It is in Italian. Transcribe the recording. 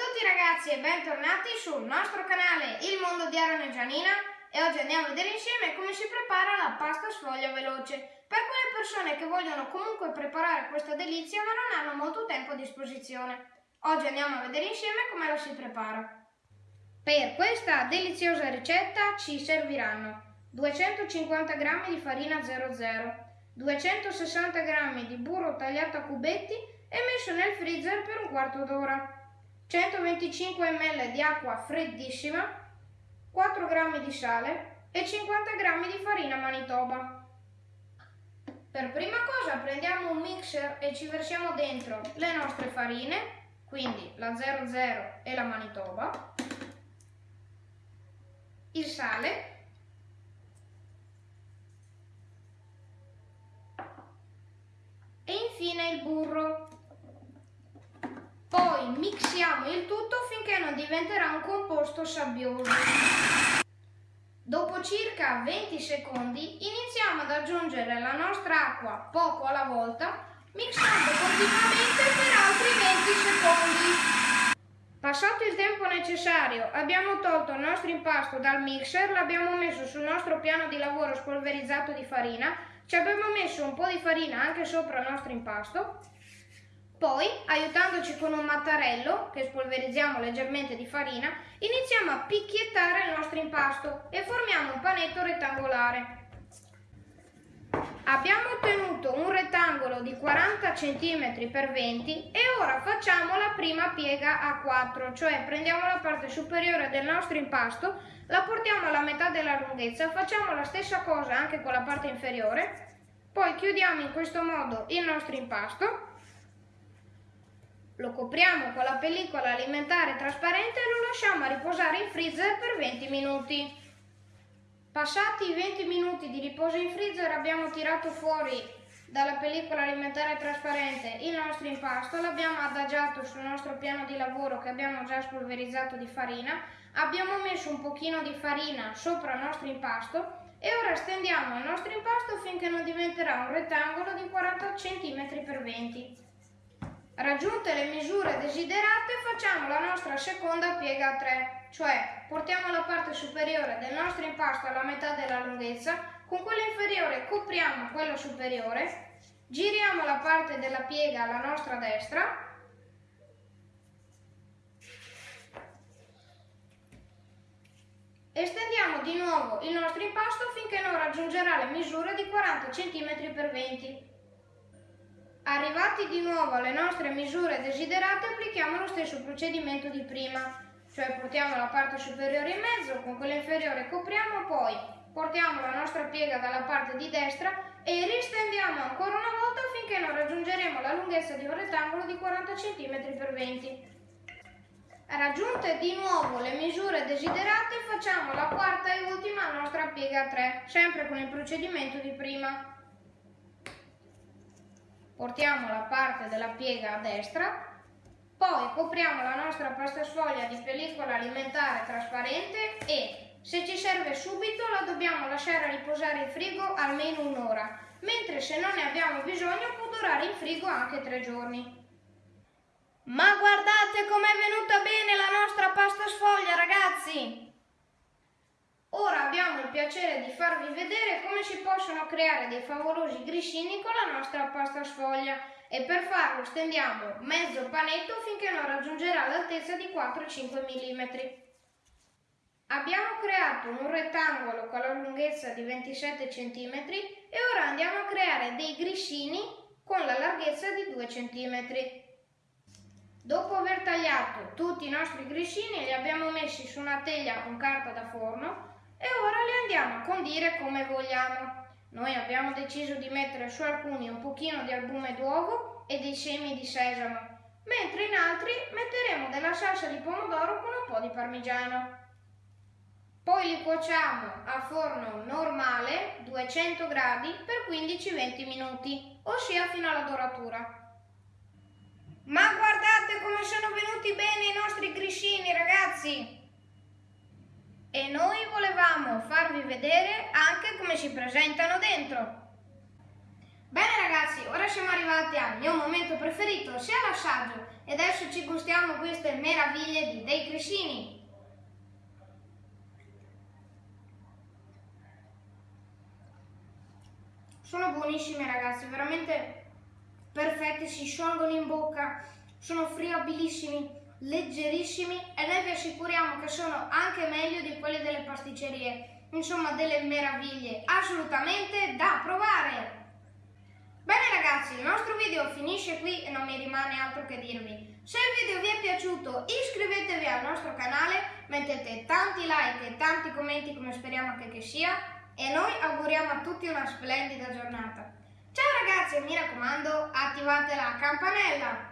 tutti ragazzi e bentornati sul nostro canale Il Mondo di Aaron e Gianina e oggi andiamo a vedere insieme come si prepara la pasta sfoglia veloce per quelle persone che vogliono comunque preparare questa delizia ma non hanno molto tempo a disposizione. Oggi andiamo a vedere insieme come la si prepara. Per questa deliziosa ricetta ci serviranno 250 g di farina 00, 260 g di burro tagliato a cubetti e messo nel freezer per un quarto d'ora. 125 ml di acqua freddissima, 4 g di sale e 50 g di farina manitoba. Per prima cosa prendiamo un mixer e ci versiamo dentro le nostre farine, quindi la 00 e la manitoba, il sale e infine il burro. Poi mixiamo il tutto finché non diventerà un composto sabbioso. Dopo circa 20 secondi iniziamo ad aggiungere la nostra acqua poco alla volta mixando continuamente per altri 20 secondi. Passato il tempo necessario abbiamo tolto il nostro impasto dal mixer, l'abbiamo messo sul nostro piano di lavoro spolverizzato di farina, ci abbiamo messo un po' di farina anche sopra il nostro impasto poi, aiutandoci con un mattarello, che spolverizziamo leggermente di farina, iniziamo a picchiettare il nostro impasto e formiamo un panetto rettangolare. Abbiamo ottenuto un rettangolo di 40 cm x 20 e ora facciamo la prima piega a 4, cioè prendiamo la parte superiore del nostro impasto, la portiamo alla metà della lunghezza, facciamo la stessa cosa anche con la parte inferiore, poi chiudiamo in questo modo il nostro impasto lo copriamo con la pellicola alimentare trasparente e lo lasciamo a riposare in freezer per 20 minuti. Passati i 20 minuti di riposo in freezer abbiamo tirato fuori dalla pellicola alimentare trasparente il nostro impasto, l'abbiamo adagiato sul nostro piano di lavoro che abbiamo già spolverizzato di farina, abbiamo messo un pochino di farina sopra il nostro impasto e ora stendiamo il nostro impasto finché non diventerà un rettangolo di 40 cm x 20 Raggiunte le misure desiderate facciamo la nostra seconda piega a 3, cioè portiamo la parte superiore del nostro impasto alla metà della lunghezza, con quella inferiore copriamo quella superiore, giriamo la parte della piega alla nostra destra, Estendiamo di nuovo il nostro impasto finché non raggiungerà le misure di 40 cm x 20 Arrivati di nuovo alle nostre misure desiderate applichiamo lo stesso procedimento di prima, cioè portiamo la parte superiore in mezzo, con quella inferiore copriamo, poi portiamo la nostra piega dalla parte di destra e ristendiamo ancora una volta finché non raggiungeremo la lunghezza di un rettangolo di 40 cm x 20 Raggiunte di nuovo le misure desiderate facciamo la quarta e ultima nostra piega a 3, sempre con il procedimento di prima portiamo la parte della piega a destra, poi copriamo la nostra pasta sfoglia di pellicola alimentare trasparente e se ci serve subito la dobbiamo lasciare riposare in frigo almeno un'ora, mentre se non ne abbiamo bisogno può durare in frigo anche tre giorni. Ma guardate com'è venuta bene la nostra pasta sfoglia ragazzi! Ora abbiamo il piacere di farvi vedere come si possono creare dei favolosi grissini con la nostra pasta sfoglia e per farlo stendiamo mezzo panetto finché non raggiungerà l'altezza di 4-5 mm. Abbiamo creato un rettangolo con la lunghezza di 27 cm e ora andiamo a creare dei grissini con la larghezza di 2 cm. Dopo aver tagliato tutti i nostri grissini li abbiamo messi su una teglia con carta da forno e ora li andiamo a condire come vogliamo. Noi abbiamo deciso di mettere su alcuni un pochino di albume d'uovo e dei semi di sesamo, mentre in altri metteremo della salsa di pomodoro con un po' di parmigiano. Poi li cuociamo a forno normale, 200 gradi, per 15-20 minuti, ossia fino alla doratura. Ma guardate come sono venuti bene i nostri grissini, ragazzi! E noi volevamo farvi vedere anche come si presentano dentro. Bene ragazzi, ora siamo arrivati al mio momento preferito, sia l'assaggio, e adesso ci gustiamo queste meraviglie di dei Crisini. Sono buonissime ragazzi, veramente perfette, si sciolgono in bocca, sono friabilissimi, leggerissimi e noi vi assicuriamo che sono anche meglio di quelli delle pasticcerie. Insomma, delle meraviglie assolutamente da provare! Bene ragazzi, il nostro video finisce qui e non mi rimane altro che dirvi. Se il video vi è piaciuto iscrivetevi al nostro canale, mettete tanti like e tanti commenti come speriamo anche che sia e noi auguriamo a tutti una splendida giornata. Ciao ragazzi e mi raccomando attivate la campanella!